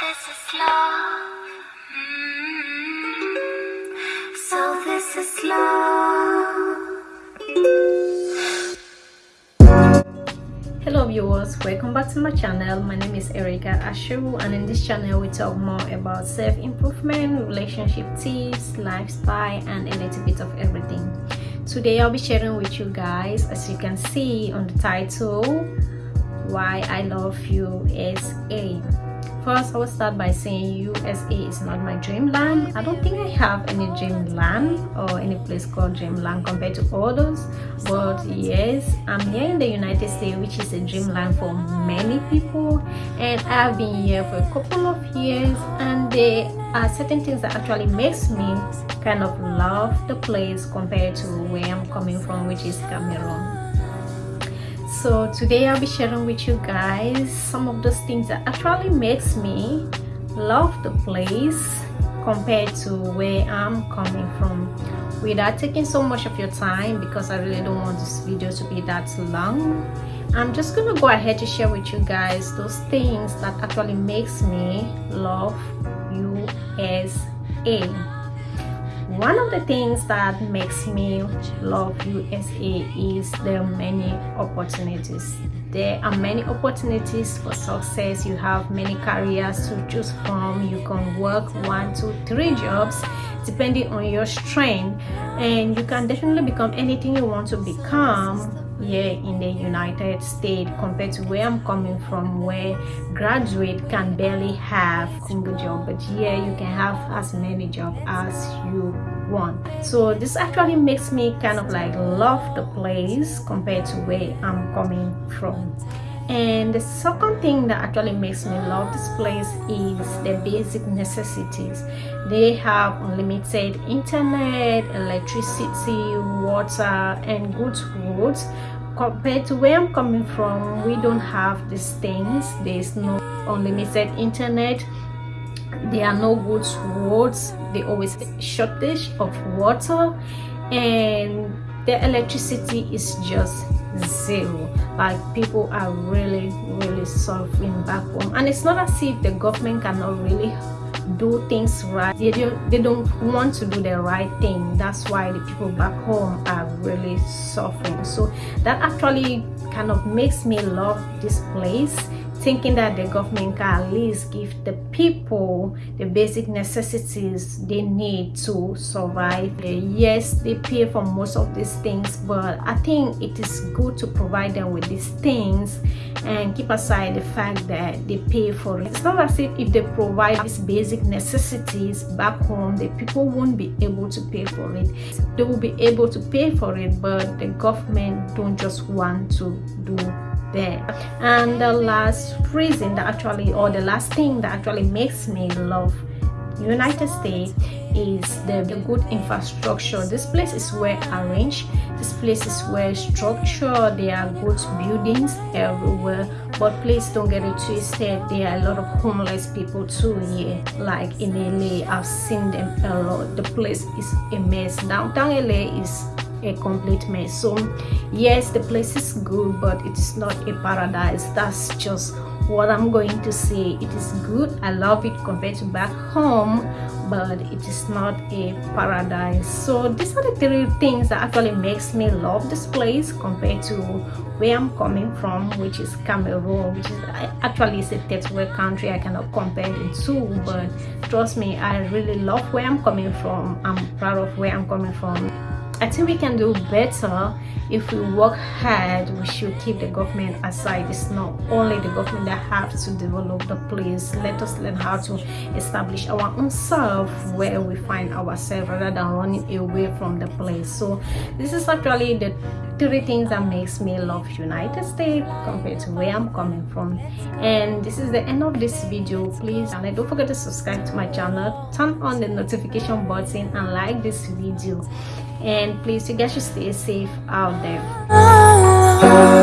this is love. Mm. So this is love. hello viewers welcome back to my channel my name is erica ashu and in this channel we talk more about self-improvement relationship tips lifestyle and a little bit of everything today i'll be sharing with you guys as you can see on the title why i love usa first i will start by saying usa is not my dreamland i don't think i have any dreamland or any place called dreamland compared to others but yes i'm here in the united states which is a dreamland for many people and i've been here for a couple of years and there are certain things that actually makes me kind of love the place compared to where i'm coming from which is cameroon so today i'll be sharing with you guys some of those things that actually makes me love the place compared to where i'm coming from. Without taking so much of your time because i really don't want this video to be that long i'm just gonna go ahead to share with you guys those things that actually makes me love usa one of the things that makes me love usa is the many opportunities. There are many opportunities for success. You have many careers to choose from. You can work one two three jobs depending on your strength and you can definitely become anything you want to become here in the united states compared to where i'm coming from where graduate can barely have single job but here you can have as many jobs as you want. So this actually makes me kind of like love the place compared to where i'm coming from and the second thing that actually makes me love this place is the basic necessities. They have unlimited internet electricity water and good roads compared to where i'm coming from we don't have these things. There's no unlimited internet. There are no good roads. They always shortage of water. And the electricity is just zero. Like people are really really suffering back home. And it's not as if the government cannot really do things right. They don't they don't want to do the right thing. That's why the people back home are really suffering. So that actually kind of makes me love this place thinking that the government can at least give the people the basic necessities they need to survive. Yes they pay for most of these things but i think it is good to provide them with these things and keep aside the fact that they pay for it. It's not as if if they provide these basic necessities back home the people won't be able to pay for it. They will be able to pay for it but the government don't just want to do that. and the last reason that actually or the last thing that actually makes me love united states is the, the good infrastructure. This place is well arranged. This place is well structured. There are good buildings everywhere. But please don't get it twisted. There are a lot of homeless people too here. Like in la i've seen them a lot. The place is a mess. Downtown la is a complete mess. So yes the place is good but it is not a paradise. That's just what i'm going to say. It is good. I love it compared to back home but it is not a paradise. So these are the three things that actually makes me love this place compared to where i'm coming from which is cameroon which is actually is a third world country. I cannot compare the two but trust me i really love where i'm coming from. I'm proud of where i'm coming from I think we can do better if we work hard we should keep the government aside. It's not only the government that have to develop the place. Let us learn how to establish our own self where we find ourselves rather than running away from the place. So this is actually the three things that makes me love united states compared to where i'm coming from. And this is the end of this video please. And don't forget to subscribe to my channel. Turn on the notification button and like this video. And please you guys should stay safe out there oh.